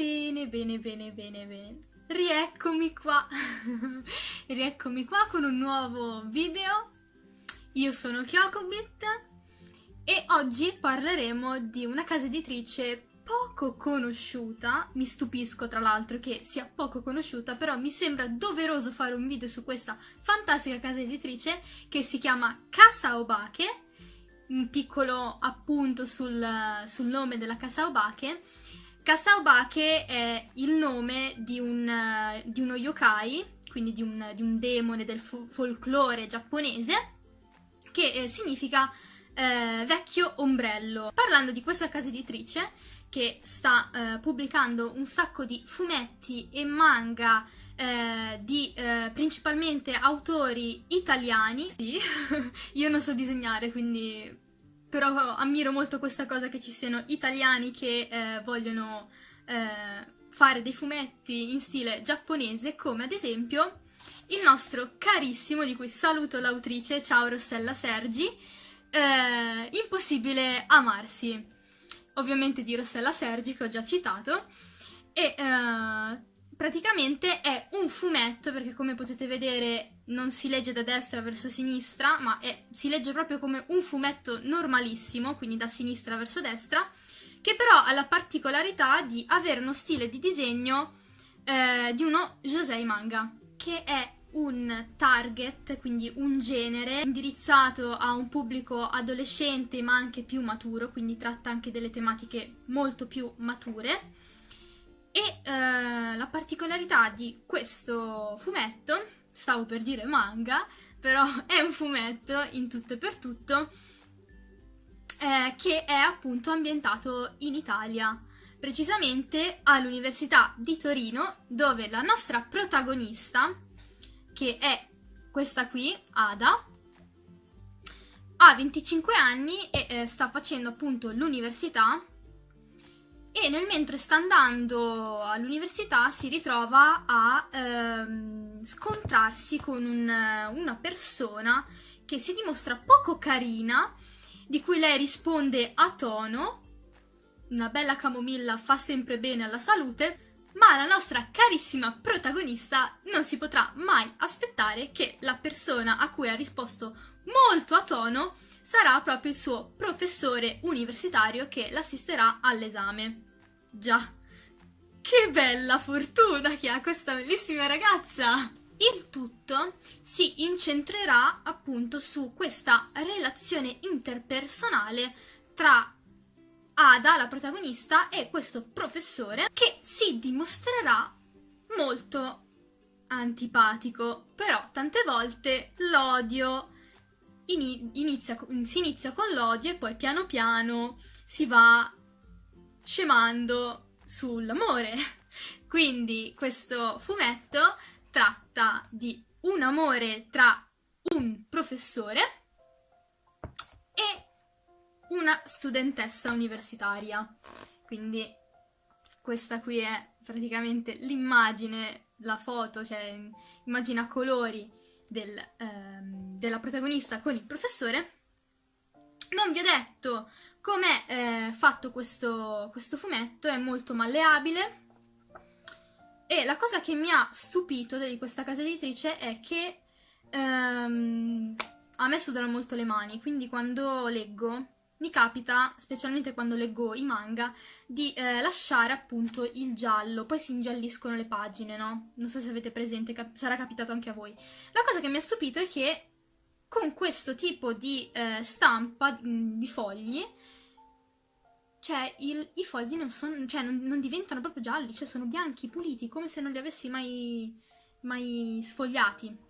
Bene, bene, bene, bene, bene. Rieccomi qua. Rieccomi qua con un nuovo video. Io sono Kyokobit e oggi parleremo di una casa editrice poco conosciuta. Mi stupisco tra l'altro che sia poco conosciuta, però mi sembra doveroso fare un video su questa fantastica casa editrice che si chiama Casa Obake. Un piccolo appunto sul, sul nome della Casa Obake Kasaobake è il nome di, un, uh, di uno yokai, quindi di un, di un demone del fo folklore giapponese, che eh, significa eh, vecchio ombrello. Parlando di questa casa editrice, che sta eh, pubblicando un sacco di fumetti e manga eh, di eh, principalmente autori italiani. Sì, io non so disegnare, quindi però ammiro molto questa cosa che ci siano italiani che eh, vogliono eh, fare dei fumetti in stile giapponese, come ad esempio il nostro carissimo, di cui saluto l'autrice, ciao Rossella Sergi, eh, Impossibile amarsi. Ovviamente di Rossella Sergi, che ho già citato, e eh, praticamente è un fumetto, perché come potete vedere non si legge da destra verso sinistra, ma è, si legge proprio come un fumetto normalissimo, quindi da sinistra verso destra, che però ha la particolarità di avere uno stile di disegno eh, di uno Josei manga, che è un target, quindi un genere indirizzato a un pubblico adolescente ma anche più maturo, quindi tratta anche delle tematiche molto più mature e eh, la particolarità di questo fumetto, stavo per dire manga, però è un fumetto in tutto e per tutto, eh, che è appunto ambientato in Italia, precisamente all'Università di Torino, dove la nostra protagonista, che è questa qui, Ada, ha 25 anni e eh, sta facendo appunto l'università e nel mentre sta andando all'università si ritrova a ehm, scontrarsi con un, una persona che si dimostra poco carina, di cui lei risponde a tono, una bella camomilla fa sempre bene alla salute, ma la nostra carissima protagonista non si potrà mai aspettare che la persona a cui ha risposto molto a tono sarà proprio il suo professore universitario che l'assisterà all'esame. Già, che bella fortuna che ha questa bellissima ragazza! Il tutto si incentrerà appunto su questa relazione interpersonale tra Ada, la protagonista, e questo professore che si dimostrerà molto antipatico, però tante volte l'odio inizia, si inizia con l'odio e poi piano piano si va scemando sull'amore. Quindi questo fumetto tratta di un amore tra un professore e una studentessa universitaria. Quindi questa qui è praticamente l'immagine, la foto, cioè immagine a colori del, ehm, della protagonista con il professore. Non vi ho detto com'è eh, fatto questo, questo fumetto, è molto malleabile e la cosa che mi ha stupito di questa casa editrice è che ehm, a me sudano molto le mani, quindi quando leggo mi capita, specialmente quando leggo i manga, di eh, lasciare appunto il giallo, poi si ingialliscono le pagine, no? Non so se avete presente, cap sarà capitato anche a voi. La cosa che mi ha stupito è che con questo tipo di eh, stampa di fogli, cioè il, i fogli non, son, cioè, non, non, diventano proprio gialli, cioè sono bianchi, puliti, come se non li avessi mai, mai sfogliati.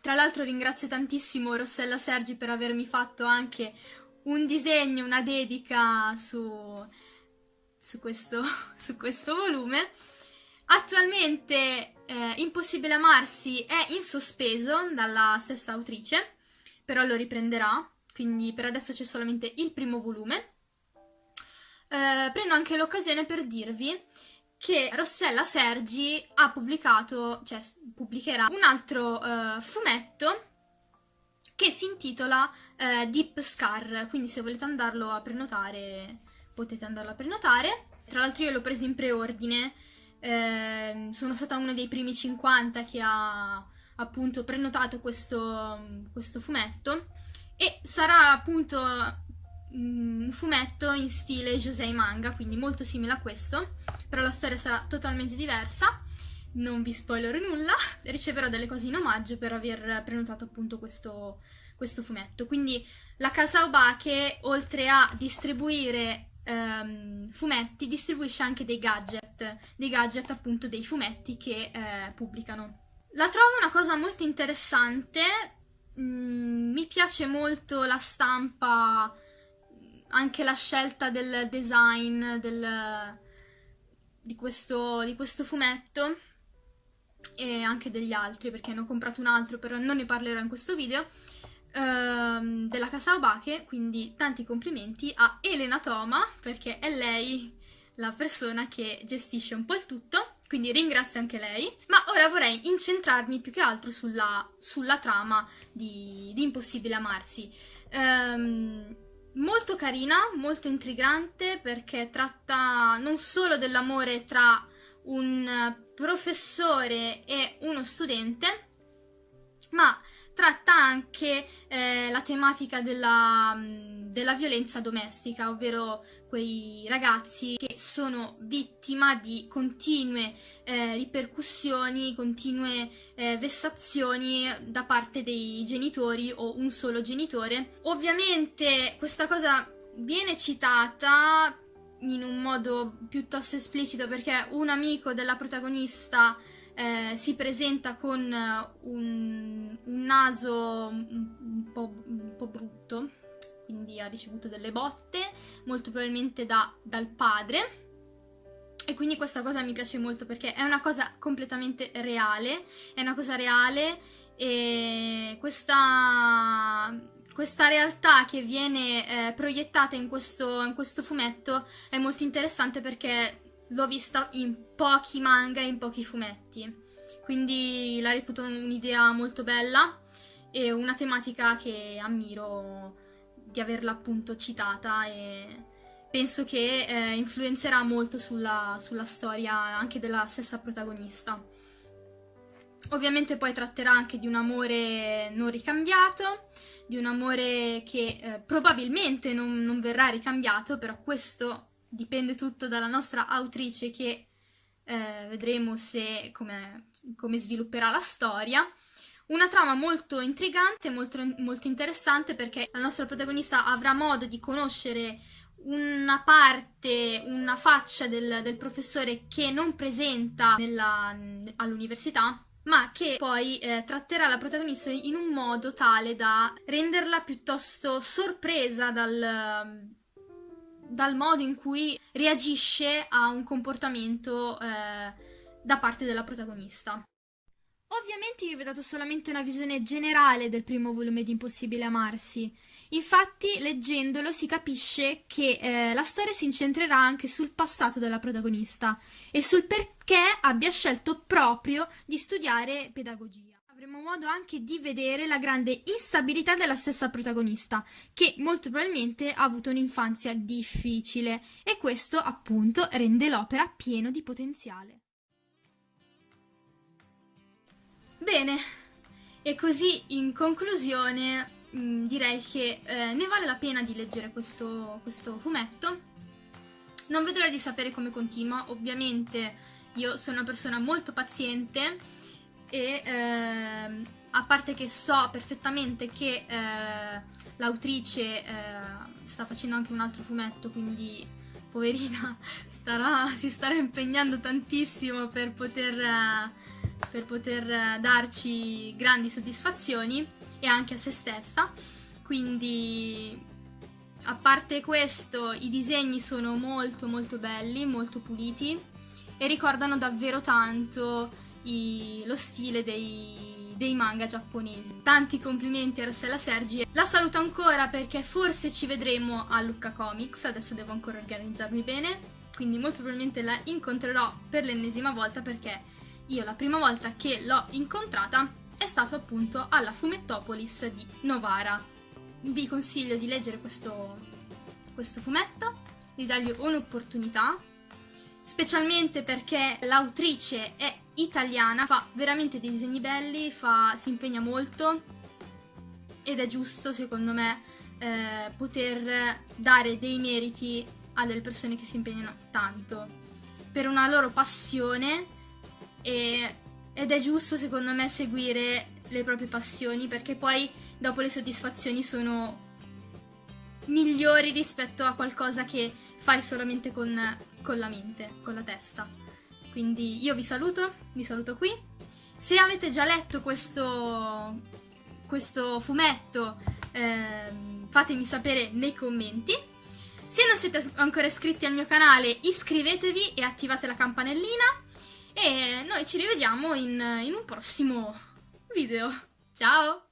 Tra l'altro ringrazio tantissimo Rossella Sergi per avermi fatto anche un disegno, una dedica su, su, questo, su questo volume. Attualmente eh, Impossibile amarsi è in sospeso dalla stessa autrice, però lo riprenderà, quindi per adesso c'è solamente il primo volume. Eh, prendo anche l'occasione per dirvi che Rossella Sergi ha pubblicato, cioè pubblicherà un altro eh, fumetto che si intitola eh, Deep Scar, quindi se volete andarlo a prenotare potete andarla a prenotare. Tra l'altro io l'ho preso in preordine, eh, sono stata uno dei primi 50 che ha appunto prenotato questo, questo fumetto e sarà appunto mm, un fumetto in stile Josei manga, quindi molto simile a questo, però la storia sarà totalmente diversa. Non vi spoilerò nulla, riceverò delle cose in omaggio per aver prenotato appunto questo, questo fumetto. Quindi la casa Obake, oltre a distribuire ehm, fumetti, distribuisce anche dei gadget, dei gadget appunto dei fumetti che eh, pubblicano. La trovo una cosa molto interessante, mm, mi piace molto la stampa, anche la scelta del design del, di, questo, di questo fumetto e anche degli altri perché ne ho comprato un altro però non ne parlerò in questo video ehm, della casa Obake quindi tanti complimenti a Elena Toma perché è lei la persona che gestisce un po' il tutto quindi ringrazio anche lei. Ma ora vorrei incentrarmi più che altro sulla, sulla trama di, di, Impossibile Amarsi. Um, molto carina, molto intrigante perché tratta non solo dell'amore tra un professore e uno studente, ma tratta anche eh, la tematica della, della violenza domestica, ovvero quei ragazzi che sono vittima di continue eh, ripercussioni, continue eh, vessazioni da parte dei genitori o un solo genitore. Ovviamente questa cosa viene citata in un modo piuttosto esplicito perché un amico della protagonista eh, si presenta con un, un naso un, un, po', un po' brutto quindi ha ricevuto delle botte, molto probabilmente da, dal padre. E quindi questa cosa mi piace molto perché è una cosa completamente reale, è una cosa reale e questa, questa realtà che viene eh, proiettata in questo, in questo fumetto è molto interessante perché l'ho vista in pochi manga e in pochi fumetti. Quindi la reputo un'idea molto bella e una tematica che ammiro di averla appunto citata e penso che eh, influenzerà molto sulla, sulla storia anche della stessa protagonista. Ovviamente poi tratterà anche di un amore non ricambiato, di un amore che eh, probabilmente non, non, verrà ricambiato, però questo dipende tutto dalla nostra autrice che eh, vedremo se come, come svilupperà la storia. Una trama molto intrigante, molto, molto interessante perché la nostra protagonista avrà modo di conoscere una parte, una faccia del, del professore che non presenta all'università, ma che poi eh, tratterà la protagonista in un modo tale da renderla piuttosto sorpresa dal, dal modo in cui reagisce a un comportamento eh, da parte della protagonista. Ovviamente io vi ho dato solamente una visione generale del primo volume di Impossibile Amarsi. Infatti, leggendolo si capisce che eh, la storia si incentrerà anche sul passato della protagonista e sul perché abbia scelto proprio di studiare pedagogia. Avremo modo anche di vedere la grande instabilità della stessa protagonista, che molto probabilmente ha avuto un'infanzia difficile e questo appunto rende l'opera pieno di potenziale. Bene, e così in conclusione mh, mm, direi che eh, ne vale la pena di leggere questo, questo fumetto. Non vedo l'ora di sapere come continua, ovviamente io sono una persona molto paziente e eh, a parte che so perfettamente che eh, l'autrice eh, sta facendo anche un altro fumetto, quindi poverina starà, si starà impegnando tantissimo per poter eh, per poter eh, darci grandi soddisfazioni e anche a se stessa. Quindi, a parte questo, i disegni sono molto molto belli, molto puliti e ricordano davvero tanto i, lo stile dei, dei manga giapponesi. Tanti complimenti a Rossella Sergi. La saluto ancora perché forse ci vedremo a Lucca Comics, adesso devo ancora organizzarmi bene, quindi molto probabilmente la incontrerò per l'ennesima volta perché io la prima volta che l'ho incontrata è stato appunto alla Fumettopolis di Novara. Vi consiglio di leggere questo, questo fumetto di dargli un'opportunità, specialmente perché l'autrice è italiana, fa veramente dei disegni belli, fa, si impegna molto ed è giusto secondo me eh, poter dare dei meriti a delle persone che si impegnano tanto per una loro passione e, ed è giusto secondo me seguire le proprie passioni perché poi dopo le soddisfazioni sono migliori rispetto a qualcosa che fai solamente con, con la mente, con la testa. Quindi io vi saluto, vi saluto qui. Se avete già letto questo, questo fumetto, eh, fatemi sapere nei commenti. Se non siete ancora iscritti al mio canale, iscrivetevi e attivate la campanellina. E noi ci rivediamo in, in un prossimo video. Ciao!